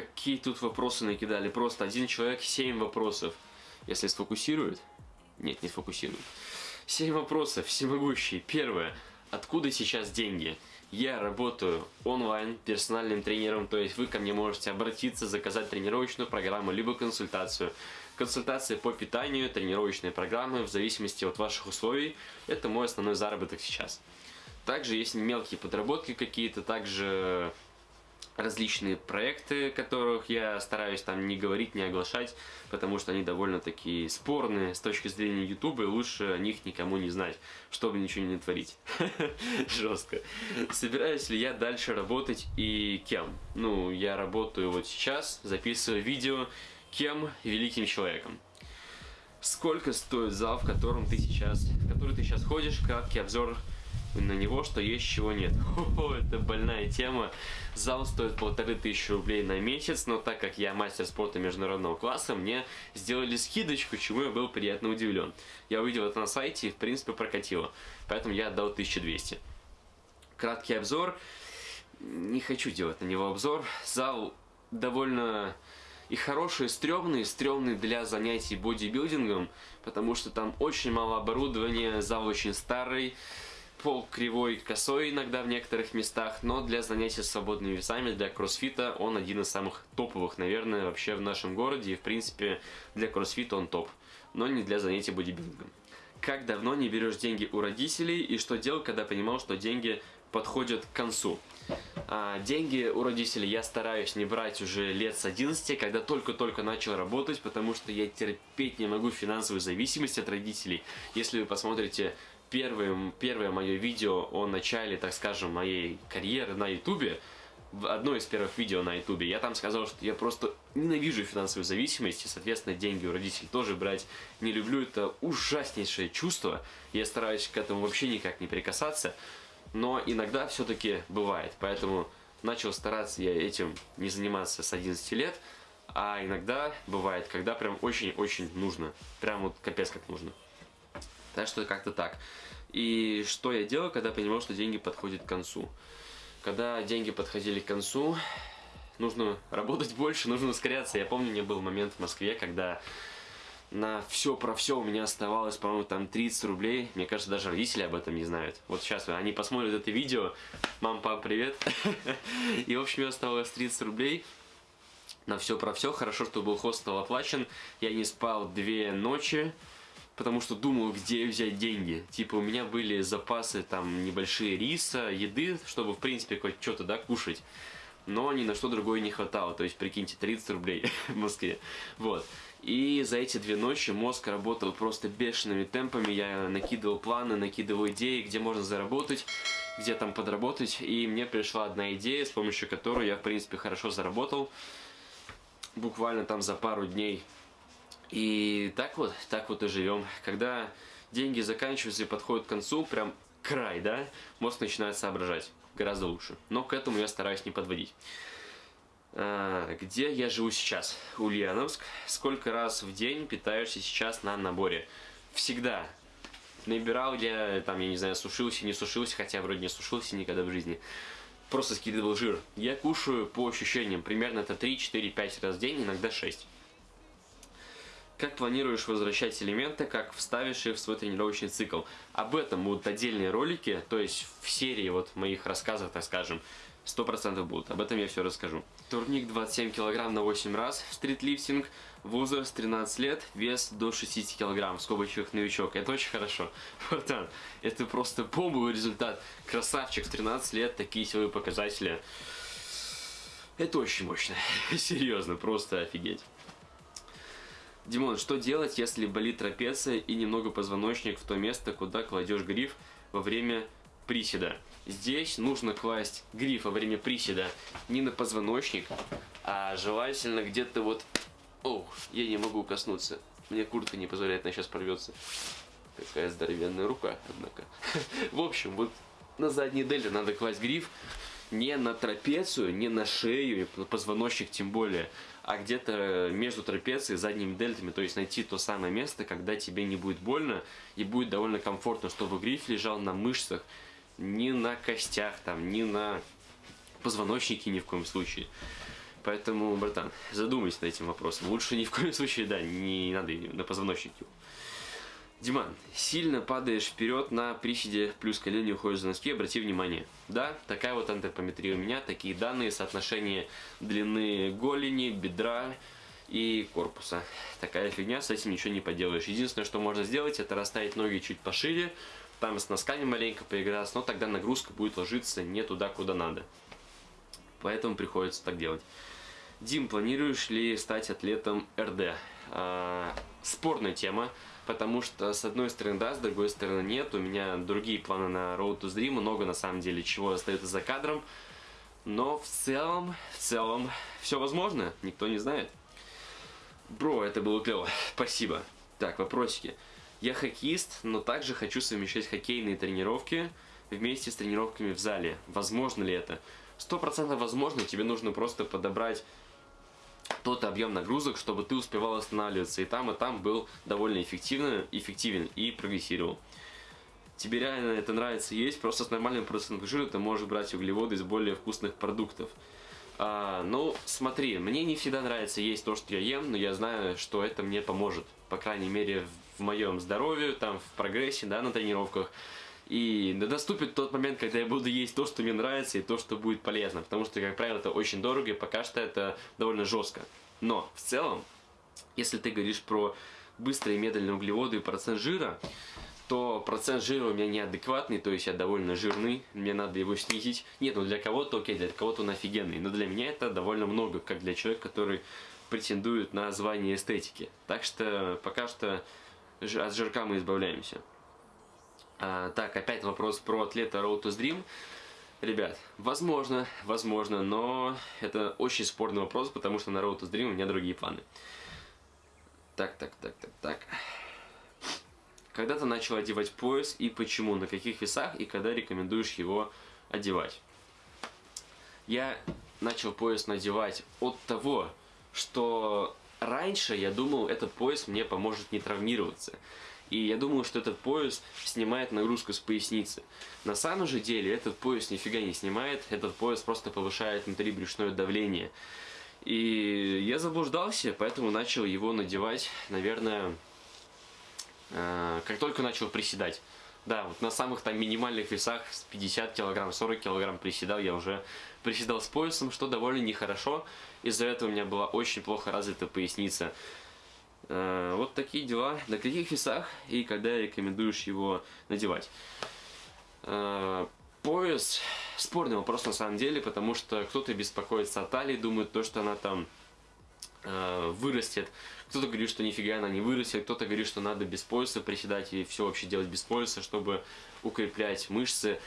какие тут вопросы накидали. Просто один человек, семь вопросов. Если сфокусирует... Нет, не сфокусирует. Семь вопросов, всемогущие. Первое. Откуда сейчас деньги? Я работаю онлайн персональным тренером, то есть вы ко мне можете обратиться, заказать тренировочную программу, либо консультацию. Консультации по питанию, тренировочные программы, в зависимости от ваших условий. Это мой основной заработок сейчас. Также есть мелкие подработки какие-то, также различные проекты, которых я стараюсь там не говорить, не оглашать, потому что они довольно такие спорные с точки зрения YouTube, и лучше о них никому не знать, чтобы ничего не творить. Жестко. Собираюсь ли я дальше работать и кем? Ну, я работаю вот сейчас, записываю видео, кем? Великим человеком. Сколько стоит зал, в котором ты сейчас, в который ты сейчас ходишь, как обзор на него, что есть, чего нет. О, это больная тема. Зал стоит полторы тысячи рублей на месяц, но так как я мастер спорта международного класса, мне сделали скидочку, чему я был приятно удивлен. Я увидел это на сайте и, в принципе, прокатило. Поэтому я отдал 1200. Краткий обзор. Не хочу делать на него обзор. Зал довольно и хороший, и стрёмный, и стрёмный для занятий бодибилдингом, потому что там очень мало оборудования, зал очень старый, пол кривой, косой иногда в некоторых местах, но для занятий свободными весами, для кроссфита он один из самых топовых, наверное, вообще в нашем городе. И, в принципе, для кроссфита он топ, но не для занятий бодибилдингом. Как давно не берешь деньги у родителей и что делал, когда понимал, что деньги подходят к концу? А, деньги у родителей я стараюсь не брать уже лет с 11, когда только-только начал работать, потому что я терпеть не могу финансовую зависимость от родителей. Если вы посмотрите первым, первое мое видео о начале, так скажем, моей карьеры на ютубе, одно из первых видео на ютубе, я там сказал, что я просто ненавижу финансовую зависимость, и, соответственно, деньги у родителей тоже брать не люблю, это ужаснейшее чувство, я стараюсь к этому вообще никак не прикасаться, но иногда все-таки бывает, поэтому начал стараться я этим не заниматься с 11 лет, а иногда бывает, когда прям очень-очень нужно, прям вот капец как нужно. Так что как-то так. И что я делал, когда понимал, что деньги подходят к концу? Когда деньги подходили к концу, нужно работать больше, нужно ускоряться. Я помню, у меня был момент в Москве, когда на все про все у меня оставалось, по-моему, там 30 рублей. Мне кажется, даже родители об этом не знают. Вот сейчас они посмотрят это видео. Мам, пап, привет. И, в общем, мне оставалось 30 рублей на все про все. Хорошо, что был хостел оплачен. Я не спал две ночи потому что думал, где взять деньги. Типа у меня были запасы там небольшие риса, еды, чтобы в принципе хоть что-то, да, кушать. Но ни на что другое не хватало. То есть, прикиньте, 30 рублей в Москве. Вот. И за эти две ночи мозг работал просто бешеными темпами. Я накидывал планы, накидывал идеи, где можно заработать, где там подработать. И мне пришла одна идея, с помощью которой я, в принципе, хорошо заработал. Буквально там за пару дней и так вот, так вот и живем. Когда деньги заканчиваются и подходят к концу, прям край, да, мозг начинает соображать гораздо лучше. Но к этому я стараюсь не подводить. А, где я живу сейчас? Ульяновск. Сколько раз в день питаешься сейчас на наборе? Всегда. Набирал я, там, я не знаю, сушился, не сушился, хотя вроде не сушился никогда в жизни. Просто скидывал жир. Я кушаю по ощущениям, примерно это 3, 4, 5 раз в день, иногда 6. Как планируешь возвращать элементы, как вставишь их в свой тренировочный цикл. Об этом будут отдельные ролики, то есть в серии вот моих рассказов, так скажем, 100% будут. Об этом я все расскажу. Турник 27 кг на 8 раз, стритлифтинг, возраст 13 лет, вес до 60 кг, в скобочках новичок. Это очень хорошо. Братан, это просто бомбовый результат. Красавчик, в 13 лет, такие силовые показатели. Это очень мощно. Серьезно, просто офигеть. Димон, что делать, если болит трапеция и немного позвоночник в то место, куда кладешь гриф во время приседа? Здесь нужно класть гриф во время приседа не на позвоночник, а желательно где-то вот... О, я не могу коснуться. Мне куртка не позволяет, она сейчас порвется. Какая здоровенная рука, однако. В общем, вот на задней дельте надо класть гриф не на трапецию, не на шею, на позвоночник тем более, а где-то между трапецией задними дельтами, то есть найти то самое место, когда тебе не будет больно и будет довольно комфортно, чтобы гриф лежал на мышцах, не на костях, там, не на позвоночнике ни в коем случае. Поэтому, братан, задумайся над этим вопросом. Лучше ни в коем случае, да, не надо на позвоночник его. Диман, сильно падаешь вперед на приседе, плюс колени уходишь за носки, обрати внимание. Да, такая вот антропометрия у меня, такие данные, соотношение длины голени, бедра и корпуса. Такая фигня, с этим ничего не поделаешь. Единственное, что можно сделать, это расставить ноги чуть пошире, там с носками маленько поиграться, но тогда нагрузка будет ложиться не туда, куда надо. Поэтому приходится так делать. Дим, планируешь ли стать атлетом РД? А, спорная тема потому что с одной стороны да, с другой стороны нет. У меня другие планы на Road to Dream, много на самом деле чего остается за кадром. Но в целом, в целом, все возможно, никто не знает. Бро, это было клево, спасибо. Так, вопросики. Я хоккеист, но также хочу совмещать хоккейные тренировки вместе с тренировками в зале. Возможно ли это? Сто процентов возможно, тебе нужно просто подобрать тот объем нагрузок, чтобы ты успевал останавливаться. И там, и там был довольно эффективно, эффективен и прогрессировал. Тебе реально это нравится есть, просто с нормальным процентом жира ты можешь брать углеводы из более вкусных продуктов. А, ну, смотри, мне не всегда нравится есть то, что я ем, но я знаю, что это мне поможет. По крайней мере, в моем здоровье, там, в прогрессе, да, на тренировках. И наступит тот момент, когда я буду есть то, что мне нравится, и то, что будет полезно. Потому что, как правило, это очень дорого, и пока что это довольно жестко. Но, в целом, если ты говоришь про быстрые медленные углеводы и процент жира, то процент жира у меня неадекватный, то есть я довольно жирный, мне надо его снизить. Нет, ну для кого-то окей, для кого-то он офигенный, но для меня это довольно много, как для человека, который претендует на звание эстетики. Так что пока что от жирка мы избавляемся. А, так, опять вопрос про атлета Road to Dream. Ребят, возможно, возможно, но это очень спорный вопрос, потому что на Road to Dream у меня другие планы. Так, так, так, так, так. Когда ты начал одевать пояс и почему, на каких весах и когда рекомендуешь его одевать? Я начал пояс надевать от того, что раньше я думал, этот пояс мне поможет не травмироваться. И я думаю, что этот пояс снимает нагрузку с поясницы. На самом же деле этот пояс нифига не снимает, этот пояс просто повышает внутрибрюшное давление. И я заблуждался, поэтому начал его надевать, наверное, э, как только начал приседать. Да, вот на самых там минимальных весах с 50 килограмм, 40 килограмм приседал, я уже приседал с поясом, что довольно нехорошо. Из-за этого у меня была очень плохо развита поясница. Э, вот такие дела. На каких весах и когда рекомендуешь его надевать? Э, пояс спорный вопрос на самом деле, потому что кто-то беспокоится о талии, думает то, что она там э, вырастет. Кто-то говорит, что нифига она не вырастет, кто-то говорит, что надо без пояса приседать и все вообще делать без пояса, чтобы укреплять мышцы.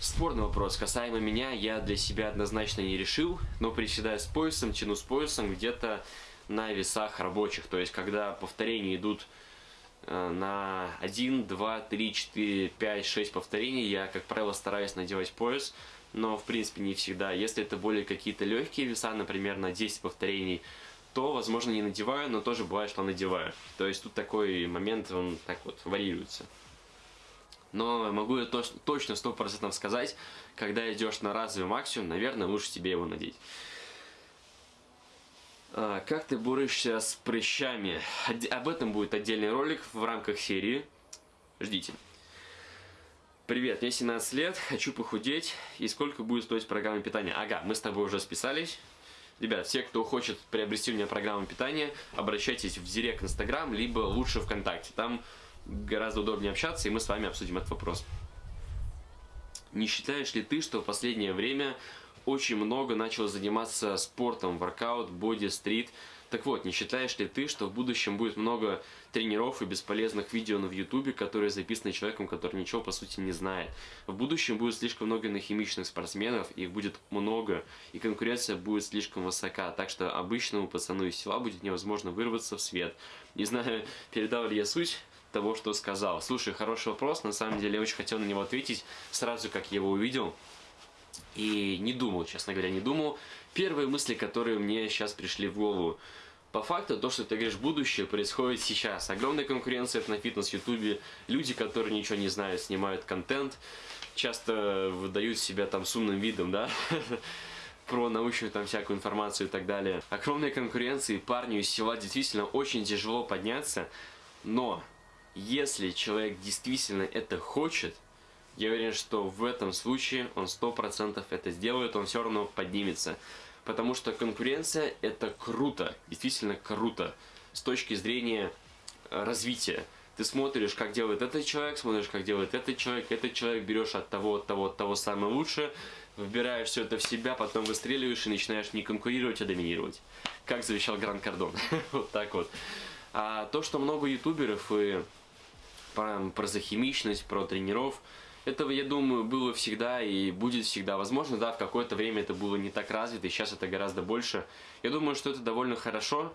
Спорный вопрос. Касаемо меня, я для себя однозначно не решил, но приседая с поясом, тяну с поясом где-то на весах рабочих. То есть, когда повторения идут э, на 1, 2, 3, 4, 5, 6 повторений, я, как правило, стараюсь надевать пояс, но, в принципе, не всегда. Если это более какие-то легкие веса, например, на 10 повторений, то, возможно, не надеваю, но тоже бывает, что надеваю. То есть, тут такой момент, он так вот варьируется. Но могу я точно 100% сказать, когда идешь на разовый максимум, наверное, лучше тебе его надеть. А, как ты борешься с прыщами? Об этом будет отдельный ролик в рамках серии. Ждите. Привет, мне 17 лет, хочу похудеть. И сколько будет стоить программа питания? Ага, мы с тобой уже списались. Ребят, все, кто хочет приобрести у меня программу питания, обращайтесь в Директ Инстаграм, либо лучше ВКонтакте. Там гораздо удобнее общаться, и мы с вами обсудим этот вопрос. Не считаешь ли ты, что в последнее время очень много начал заниматься спортом, воркаут, боди, стрит. Так вот, не считаешь ли ты, что в будущем будет много тренеров и бесполезных видео в ютубе, которые записаны человеком, который ничего по сути не знает? В будущем будет слишком много нахимичных спортсменов, их будет много, и конкуренция будет слишком высока, так что обычному пацану из села будет невозможно вырваться в свет. Не знаю, передал ли я суть того, что сказал. Слушай, хороший вопрос, на самом деле я очень хотел на него ответить сразу, как я его увидел. И не думал, честно говоря, не думал. Первые мысли, которые мне сейчас пришли в голову. По факту, то, что ты говоришь, будущее происходит сейчас. Огромная конкуренция на фитнес-ютубе. Люди, которые ничего не знают, снимают контент. Часто выдают себя там с умным видом, да? про научную там всякую информацию и так далее. Огромной конкуренции парню из села действительно очень тяжело подняться, но если человек действительно это хочет, я уверен, что в этом случае он 100% это сделает, он все равно поднимется. Потому что конкуренция это круто, действительно круто с точки зрения э, развития. Ты смотришь, как делает этот человек, смотришь, как делает этот человек, этот человек берешь от того, от того, от того самое лучшее, выбираешь все это в себя, потом выстреливаешь и начинаешь не конкурировать, а доминировать. Как завещал Гранд Кардон. вот так вот. А то, что много ютуберов и про, про захимичность, про тренеров, этого, я думаю, было всегда и будет всегда. Возможно, да, в какое-то время это было не так развито, и сейчас это гораздо больше. Я думаю, что это довольно хорошо,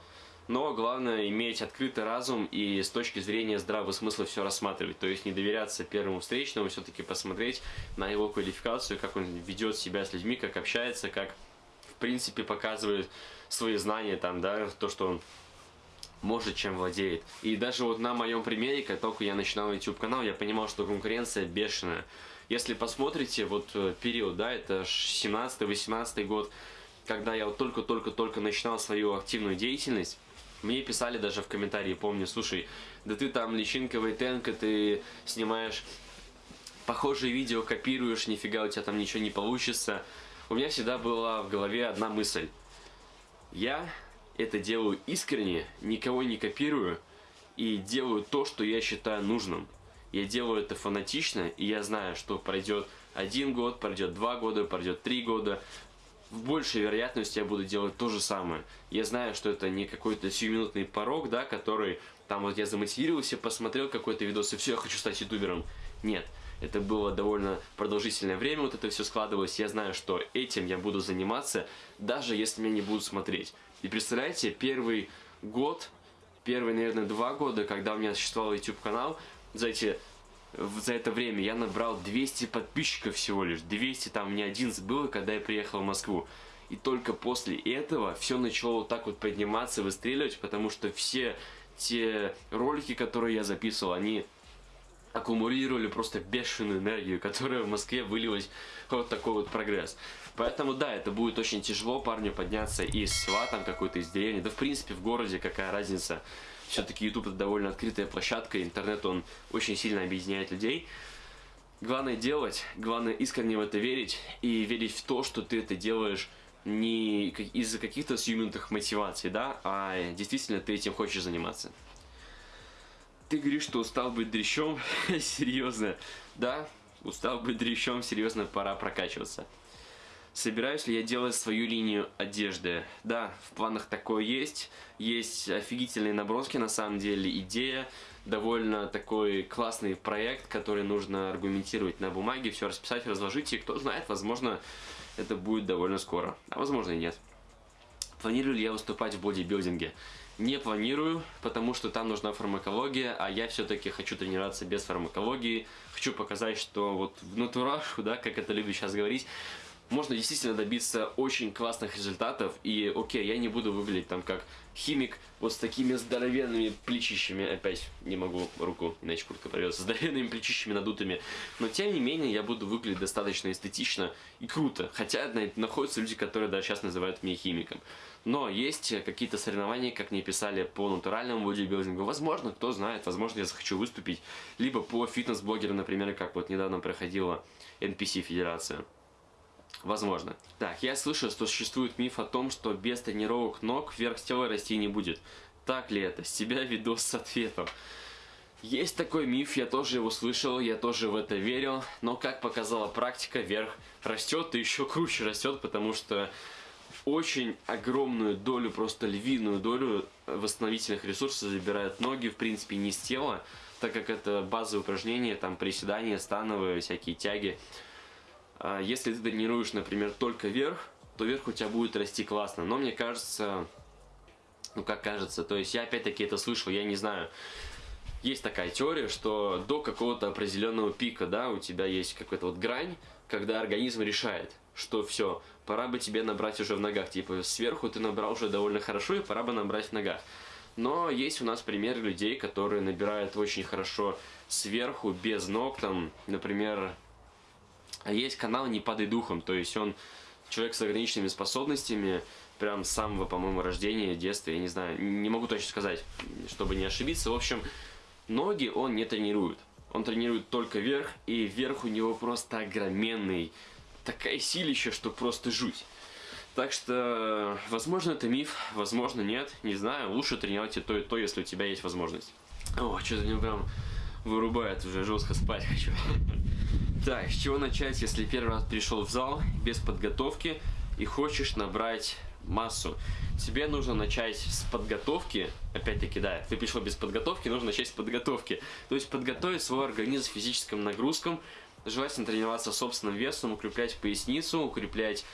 но главное иметь открытый разум и с точки зрения здравого смысла все рассматривать. То есть не доверяться первому встречному, все-таки посмотреть на его квалификацию, как он ведет себя с людьми, как общается, как в принципе показывает свои знания, там, да, то, что он может, чем владеет. И даже вот на моем примере, как только я начинал YouTube канал, я понимал, что конкуренция бешеная. Если посмотрите, вот э, период, да, это 17-18 год, когда я вот только-только-только начинал свою активную деятельность, мне писали даже в комментарии, помню, слушай, да ты там личинка Вейтенко, ты снимаешь похожие видео, копируешь, нифига у тебя там ничего не получится. У меня всегда была в голове одна мысль. Я это делаю искренне, никого не копирую и делаю то, что я считаю нужным. Я делаю это фанатично, и я знаю, что пройдет один год, пройдет два года, пройдет три года, в большей вероятности я буду делать то же самое. Я знаю, что это не какой-то сиюминутный порог, да, который там вот я замотивировался, посмотрел какой-то видос и все, я хочу стать ютубером. Нет, это было довольно продолжительное время, вот это все складывалось. Я знаю, что этим я буду заниматься, даже если меня не будут смотреть. И представляете, первый год, первые, наверное, два года, когда у меня существовал YouTube канал, за эти за это время я набрал 200 подписчиков всего лишь. 200 там мне 11 было, когда я приехал в Москву. И только после этого все начало вот так вот подниматься, выстреливать, потому что все те ролики, которые я записывал, они аккумулировали просто бешеную энергию, которая в Москве вылилась вот такой вот прогресс. Поэтому да, это будет очень тяжело парню подняться из села, там какой-то из деревни, да в принципе в городе какая разница все-таки YouTube это довольно открытая площадка, интернет он очень сильно объединяет людей. Главное делать, главное искренне в это верить и верить в то, что ты это делаешь не из-за каких-то сиюминутных мотиваций, да, а действительно ты этим хочешь заниматься. Ты говоришь, что устал быть дрещом? серьезно? Да, устал быть дрещом, серьезно, пора прокачиваться. Собираюсь ли я делать свою линию одежды? Да, в планах такое есть. Есть офигительные наброски, на самом деле, идея. Довольно такой классный проект, который нужно аргументировать на бумаге, все расписать, разложить. И кто знает, возможно, это будет довольно скоро. А возможно и нет. Планирую ли я выступать в бодибилдинге? Не планирую, потому что там нужна фармакология, а я все-таки хочу тренироваться без фармакологии. Хочу показать, что вот в натурашу, да, как это любят сейчас говорить, можно действительно добиться очень классных результатов. И окей, я не буду выглядеть там как химик вот с такими здоровенными плечищами. Опять не могу руку, иначе куртка порвется. Здоровенными плечищами надутыми. Но тем не менее я буду выглядеть достаточно эстетично и круто. Хотя находятся люди, которые даже сейчас называют меня химиком. Но есть какие-то соревнования, как мне писали, по натуральному бодибилдингу. Возможно, кто знает, возможно, я захочу выступить. Либо по фитнес-блогеру, например, как вот недавно проходила NPC Федерация. Возможно. Так, я слышал, что существует миф о том, что без тренировок ног вверх тела расти не будет. Так ли это? С тебя видос с ответом. Есть такой миф, я тоже его слышал, я тоже в это верил, но как показала практика, вверх растет и еще круче растет, потому что очень огромную долю, просто львиную долю восстановительных ресурсов забирают ноги, в принципе, не с тела, так как это базовые упражнения, там приседания, становые, всякие тяги. А если ты тренируешь, например, только вверх, то вверх у тебя будет расти классно. Но мне кажется, ну как кажется, то есть я опять-таки это слышал, я не знаю. Есть такая теория, что до какого-то определенного пика, да, у тебя есть какая-то вот грань, когда организм решает, что все, пора бы тебе набрать уже в ногах. Типа сверху ты набрал уже довольно хорошо, и пора бы набрать в ногах. Но есть у нас примеры людей, которые набирают очень хорошо сверху, без ног, там, например, есть канал «Не падай духом», то есть он человек с ограниченными способностями, прям с самого, по-моему, рождения, детства, я не знаю, не могу точно сказать, чтобы не ошибиться. В общем, ноги он не тренирует. Он тренирует только верх, и верх у него просто огроменный. Такая силища, что просто жуть. Так что, возможно, это миф, возможно, нет, не знаю. Лучше тренировать и то, и то, если у тебя есть возможность. О, что-то мне прям вырубает, уже жестко спать хочу. Так, с чего начать, если первый раз пришел в зал без подготовки и хочешь набрать массу? Тебе нужно начать с подготовки, опять-таки, да, ты пришел без подготовки, нужно начать с подготовки. То есть подготовить свой организм физическим нагрузкам, желательно тренироваться собственным весом, укреплять поясницу, укреплять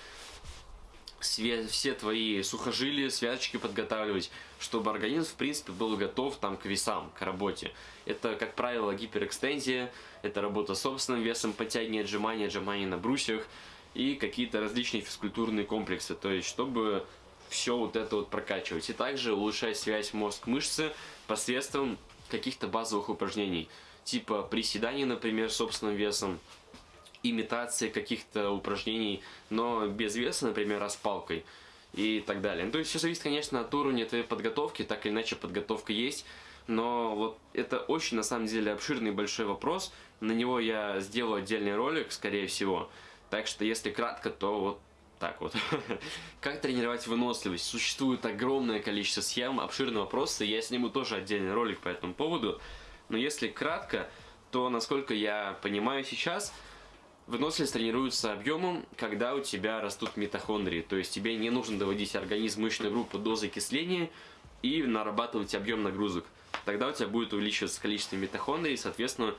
все твои сухожилия, связочки подготавливать, чтобы организм, в принципе, был готов там к весам, к работе. Это, как правило, гиперэкстензия, это работа с собственным весом, подтягивание, отжимания, отжимания на брусьях и какие-то различные физкультурные комплексы. То есть, чтобы все вот это вот прокачивать. И также улучшать связь мозг-мышцы посредством каких-то базовых упражнений. Типа приседаний, например, собственным весом, имитации каких-то упражнений, но без веса, например, распалкой и так далее. Ну, то есть все зависит, конечно, от уровня твоей подготовки, так или иначе подготовка есть, но вот это очень, на самом деле, обширный большой вопрос, на него я сделаю отдельный ролик, скорее всего, так что если кратко, то вот так вот. как тренировать выносливость? Существует огромное количество схем, обширный вопрос, и я сниму тоже отдельный ролик по этому поводу, но если кратко, то, насколько я понимаю сейчас, Выносливость тренируется объемом, когда у тебя растут митохондрии, то есть тебе не нужно доводить организм мышечной группы до закисления и нарабатывать объем нагрузок. Тогда у тебя будет увеличиваться количество митохондрий и, соответственно,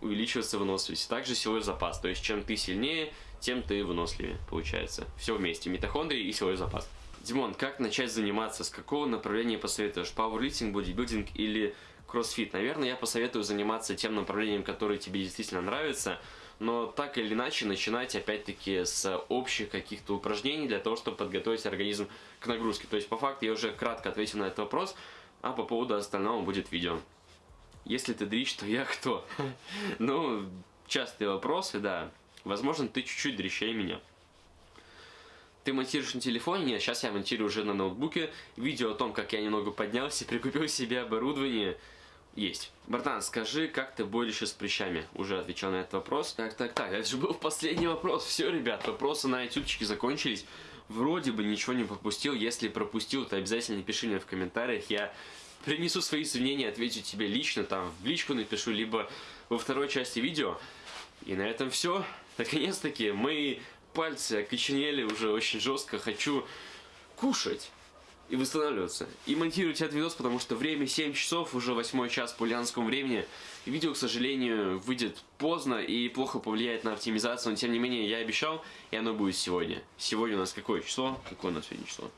увеличиваться выносливость. Также силовой запас, то есть чем ты сильнее, тем ты выносливее, получается. Все вместе, митохондрии и силовой запас. Димон, как начать заниматься? С какого направления посоветуешь? Пауэрлифтинг, бодибилдинг или кроссфит? Наверное, я посоветую заниматься тем направлением, которое тебе действительно нравится – но так или иначе начинать опять-таки с общих каких-то упражнений для того, чтобы подготовить организм к нагрузке. То есть по факту я уже кратко ответил на этот вопрос, а по поводу остального будет видео. Если ты дрищ, то я кто? Ну, частые вопросы, да. Возможно, ты чуть-чуть дрищей меня. Ты монтируешь на телефоне? Нет, сейчас я монтирую уже на ноутбуке. Видео о том, как я немного поднялся, прикупил себе оборудование. Есть. Братан, скажи, как ты борешься с прыщами? Уже отвечал на этот вопрос. Так, так, так, это же был последний вопрос. Все, ребят, вопросы на ютубчике закончились. Вроде бы ничего не пропустил. Если пропустил, то обязательно пиши мне в комментариях. Я принесу свои извинения, отвечу тебе лично, там в личку напишу, либо во второй части видео. И на этом все. Наконец-таки мои пальцы окоченели уже очень жестко. Хочу кушать и восстанавливаться. И монтировать этот видос, потому что время 7 часов, уже 8 час по ульянскому времени. Видео, к сожалению, выйдет поздно и плохо повлияет на оптимизацию, но тем не менее я обещал, и оно будет сегодня. Сегодня у нас какое число? Какое у нас сегодня число?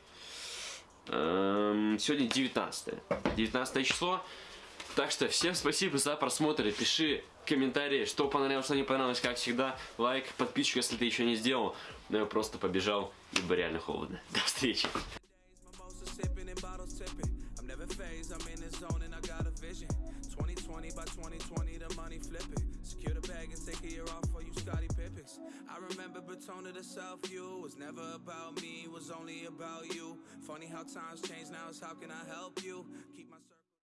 Эм, сегодня 19. 19 число. Так что всем спасибо за просмотр. Пиши комментарии, что понравилось, что не понравилось, как всегда. Лайк, подписчик, если ты еще не сделал. Но я просто побежал, ибо реально холодно. До встречи. phase, I'm in the zone and I got a vision. 2020 by 2020, the money flipping. Secure the bag and take a year off for you, Scotty Pippins. I remember Batona to self you was never about me, was only about you. Funny how times change now, is how can I help you? Keep my